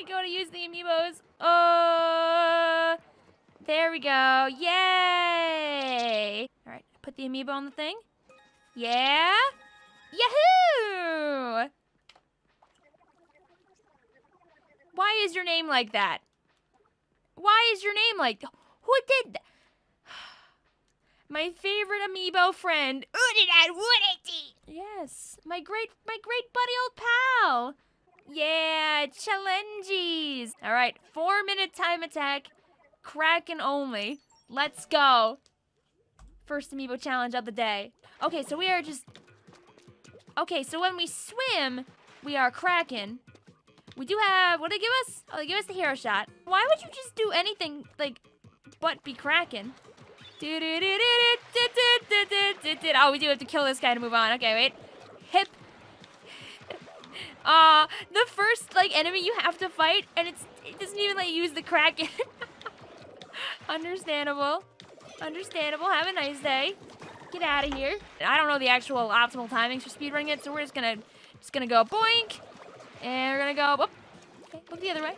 I go to use the amiibos? Uh, there we go. Yay! All right, put the amiibo on the thing. Yeah. Yahoo! Why is your name like that? Why is your name like Who did that? My favorite amiibo friend. Yes, my great my great buddy old pal. Yeah, challenges. All right, 4 minute time attack. Kraken only. Let's go. First amiibo challenge of the day. Okay, so we are just Okay, so when we swim, we are Kraken. We do have, what they give us? Oh, they give us the hero shot. Why would you just do anything, like, but be Kraken? Oh, we do have to kill this guy to move on. Okay, wait. Hip. Uh, the first, like, enemy you have to fight, and it's it doesn't even let you use the Kraken. Understandable. Understandable. Have a nice day. Get out of here. I don't know the actual optimal timings for speedrunning it, so we're just gonna just gonna go boink. And we're gonna go up. Okay, look the other way.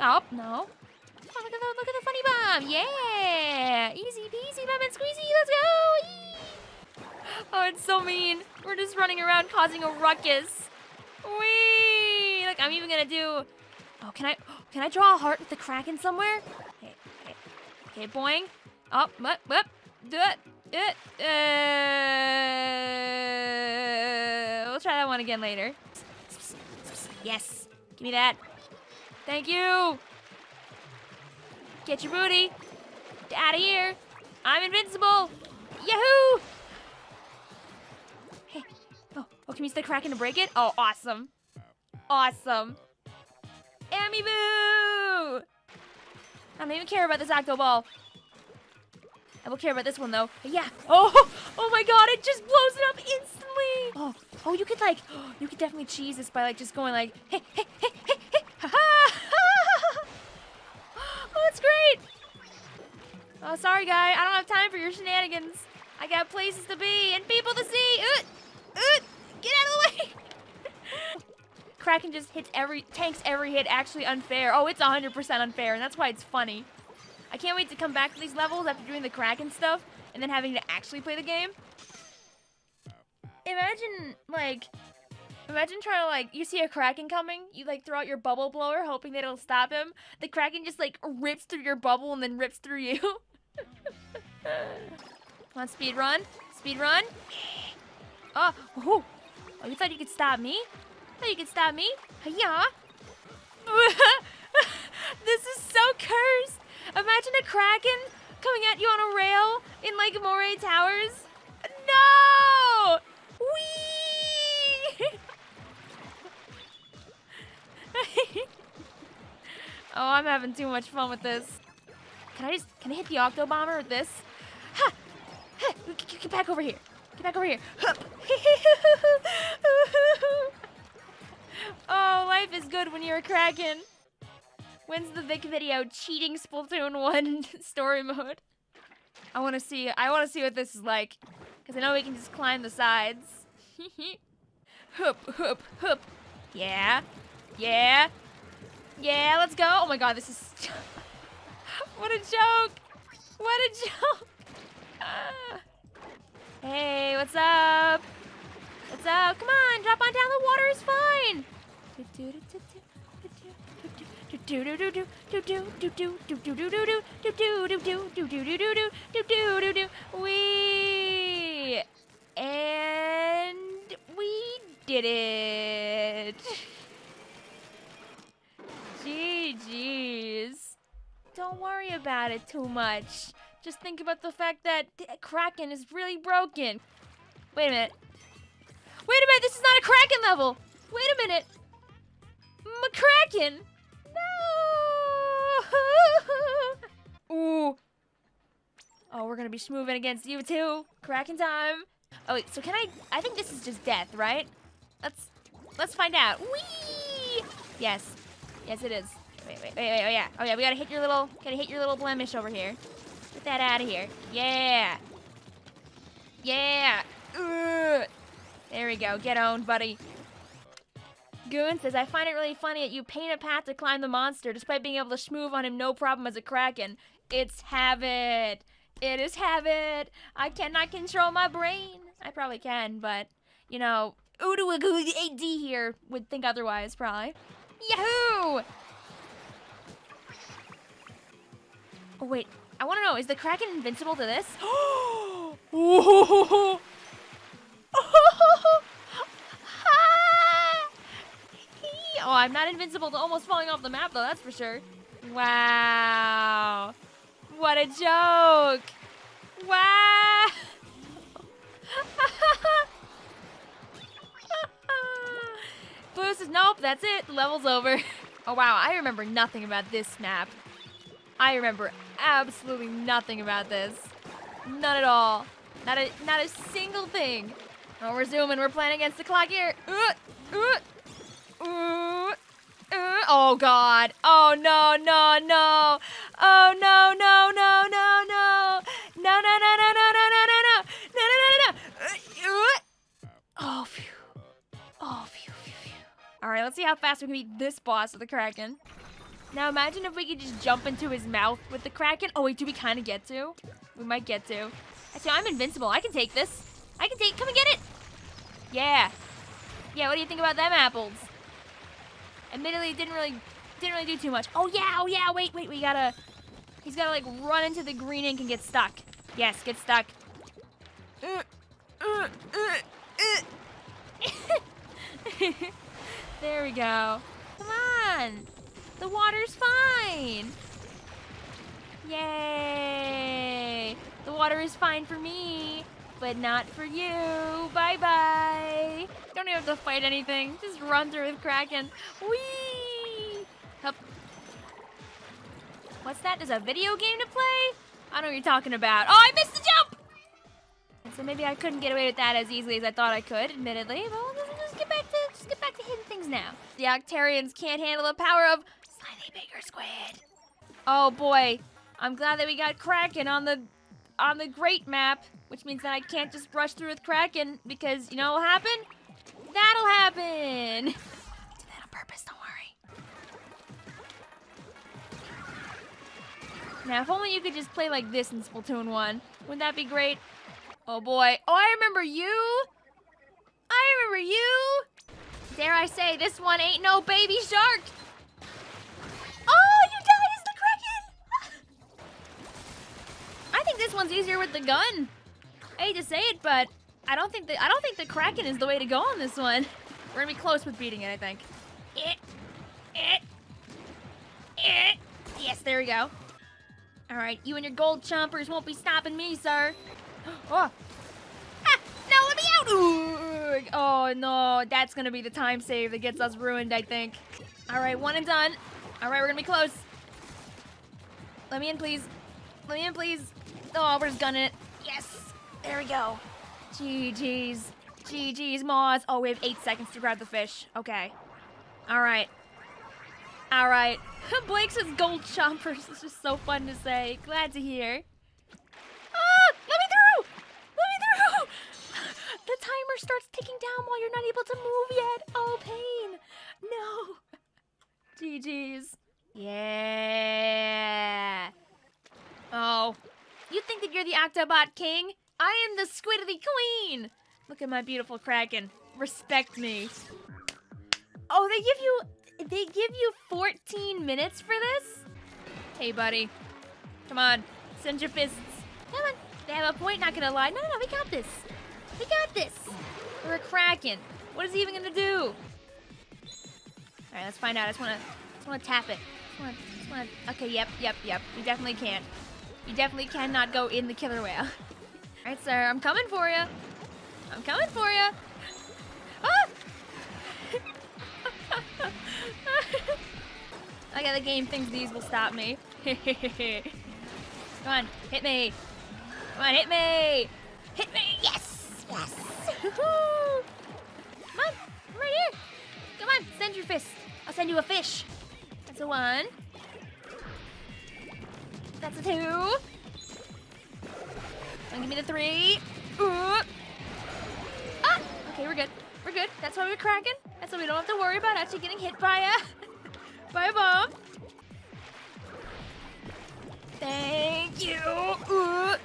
Oh, no. Oh, look at the look at the funny bomb. Yeah. Easy peasy lemon squeezy. Let's go. Oh, it's so mean. We're just running around causing a ruckus. Wee! Look, I'm even gonna do. Oh, can I? Can I draw a heart with the kraken somewhere? Okay, okay, okay, boing. Up, up, up. Do it. It, uh, we'll try that one again later. Yes. Give me that. Thank you. Get your booty. Out of here. I'm invincible. Yahoo! Oh, can we use the kraken to break it? Oh, awesome. Awesome. Amiibo! I don't even care about this octo ball. I will care about this one though. Yeah. Oh, oh my god, it just blows it up instantly. Oh, oh, you could like, you could definitely cheese this by like just going like, hey, hey, hey, hey, hey, ha ha. Oh, that's great. Oh, sorry, guy. I don't have time for your shenanigans. I got places to be and people to see. Uh, uh, get out of the way. Kraken just hits every, tanks every hit actually unfair. Oh, it's 100% unfair, and that's why it's funny. I can't wait to come back to these levels after doing the Kraken stuff and then having to actually play the game. Imagine, like, imagine trying to, like, you see a Kraken coming, you, like, throw out your bubble blower hoping that it'll stop him. The Kraken just, like, rips through your bubble and then rips through you. Come on, speed run. Speed run. Oh, oh, oh, you thought you could stop me? Thought you can stop me? Yeah. this is so cursed. Imagine a kraken coming at you on a rail in like Moray Towers. No! Wee! oh, I'm having too much fun with this. Can I just, can I hit the Octo Bomber with this? Ha! ha! Get back over here. Get back over here. life is good when you're a Kraken. When's the Vic video? Cheating Splatoon 1 story mode. I want to see, I want to see what this is like. Because I know we can just climb the sides. hoop, hoop, hoop. Yeah. Yeah. Yeah, let's go. Oh my god, this is... what a joke. What a joke. hey, what's up? What's up? Come on, drop on down. The water is fine. We and we did it. GG's. Don't worry about it too much. Just think about the fact that Kraken is really broken. Wait a minute. Wait a minute, this is not a Kraken level. Wait a minute. McCracken. No! Ooh. Oh, we're gonna be moving against you too. Kraken time. Oh wait, so can I? I think this is just death, right? Let's let's find out. Whee! Yes, yes it is. Wait, wait, wait, wait. Oh yeah, oh yeah. We gotta hit your little, gotta hit your little blemish over here. Get that out of here. Yeah. Yeah. Ugh. There we go. Get owned, buddy. Goon says, I find it really funny that you paint a path to climb the monster despite being able to schmoove on him no problem as a kraken. It's habit. It is habit. I cannot control my brain. I probably can, but, you know, Udu AD here would think otherwise, probably. Yahoo! Oh, wait. I want to know, is the Kraken invincible to this? oh, I'm not invincible to almost falling off the map, though, that's for sure. Wow. What a joke. Wow. Blue says, nope, that's it. Level's over. Oh, wow. I remember nothing about this map. I remember absolutely nothing about this. None at all. Not a not a single thing. Oh, we're zooming. We're playing against the clock here. Uh, uh, uh, oh, God. Oh, no, no, no. Oh, no, no, no, no, no. No, no, no, no, no, no, no, no, no. No, no, no, no, no. Uh, oh, phew. Oh, phew, phew, phew. All right, let's see how fast we can beat this boss of the Kraken. Now imagine if we could just jump into his mouth with the Kraken. Oh, wait, do we kind of get to? We might get to. Actually, I'm invincible. I can take this. I can take, come and get it. Yeah. Yeah, what do you think about them apples? Admittedly, didn't really, didn't really do too much. Oh, yeah, oh, yeah, wait, wait, we gotta, he's gotta, like, run into the green ink and get stuck. Yes, get stuck. There we go. Come on. The water's fine. Yay. The water is fine for me, but not for you. Bye-bye. Don't even have to fight anything. Just run through with Kraken. Whee! Hup. What's that? Is a video game to play? I don't know what you're talking about. Oh, I missed the jump! So maybe I couldn't get away with that as easily as I thought I could, admittedly. But we'll just get back to just get back to hitting things now. The Octarians can't handle the power of slightly bigger squid. Oh boy, I'm glad that we got Kraken on the on the great map, which means that I can't just brush through with Kraken because you know what'll happen? That'll happen. Do that on purpose, don't worry. Now, if only you could just play like this in Splatoon 1. Wouldn't that be great? Oh boy. Oh, I remember you. I remember you. Dare I say, this one ain't no baby shark. This one's easier with the gun. I hate to say it, but I don't think that I don't think the Kraken is the way to go on this one. We're gonna be close with beating it, I think. It, it, it. Yes, there we go. All right, you and your gold chompers won't be stopping me, sir. Oh. Ah, no, let me out! Ooh. Oh, no, that's gonna be the time save that gets us ruined, I think. All right, one and done. All right, we're gonna be close. Let me in, please. Let me in, please. Oh, we're just gunning it. Yes. There we go. GG's. GG's, Moz. Oh, we have eight seconds to grab the fish. Okay. All right. All right. Blake says gold chompers. It's just so fun to say. Glad to hear. Ah! Let me through! Let me through! The timer starts ticking down while you're not able to move yet. Oh, pain. No. GG's. Yeah. Oh, you think that you're the Octobot King? I am the Squiddly Queen! Look at my beautiful Kraken. Respect me. Oh, they give you... They give you 14 minutes for this? Hey, buddy. Come on. Send your fists. Come on. They have a point, not gonna lie. No, no, no, we got this. We got this. We're a Kraken. What is he even gonna do? Alright, let's find out. I just wanna, just wanna tap it. Just wanna, just wanna... Okay, yep, yep, yep. We definitely can't. You definitely cannot go in the killer whale. Alright, sir, I'm coming for you. I'm coming for you. Ah! okay, the game thinks these will stop me. Come on, hit me. Come on, hit me. Hit me. Yes. Yes. Come on, I'm right here. Come on, send your fist. I'll send you a fish. That's a one. That's a two. And give me the three. Uh. Ah! Okay, we're good. We're good. That's why we're cracking. That's so we don't have to worry about actually getting hit by a by a bomb. Thank you. Ooh.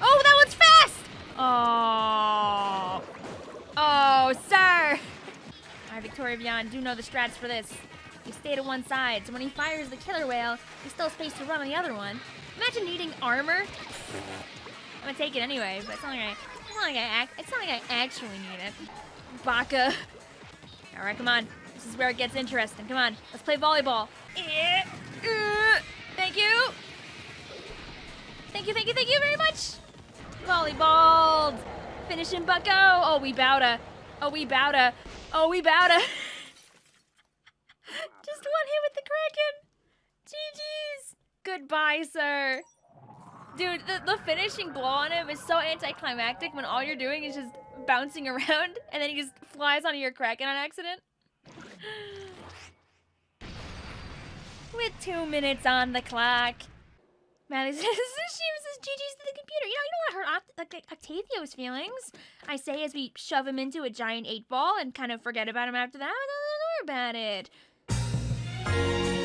Oh, that one's fast! Oh. Oh, sir. All right, Victoria Beyond, do know the strats for this. You stay to one side, so when he fires the killer whale, you still have space to run on the other one. Imagine needing armor. I'm gonna take it anyway, but it's not like I, it's not like I, act, it's not like I actually need it. Baka. All right, come on. This is where it gets interesting. Come on, let's play volleyball. Eh, uh, thank you. Thank you, thank you, thank you very much. Volleyball. Finishing Bucko. Oh, we bow to. Oh, we bow to. Oh, we bow Hit with the Kraken. GG's. Goodbye, sir. Dude, the, the finishing blow on him is so anticlimactic when all you're doing is just bouncing around and then he just flies onto your Kraken on accident. With two minutes on the clock. Maddie says, she says GG's to the computer. You know, you don't want to hurt like, Octavio's feelings. I say as we shove him into a giant eight ball and kind of forget about him after that. I Don't worry about it. Bye.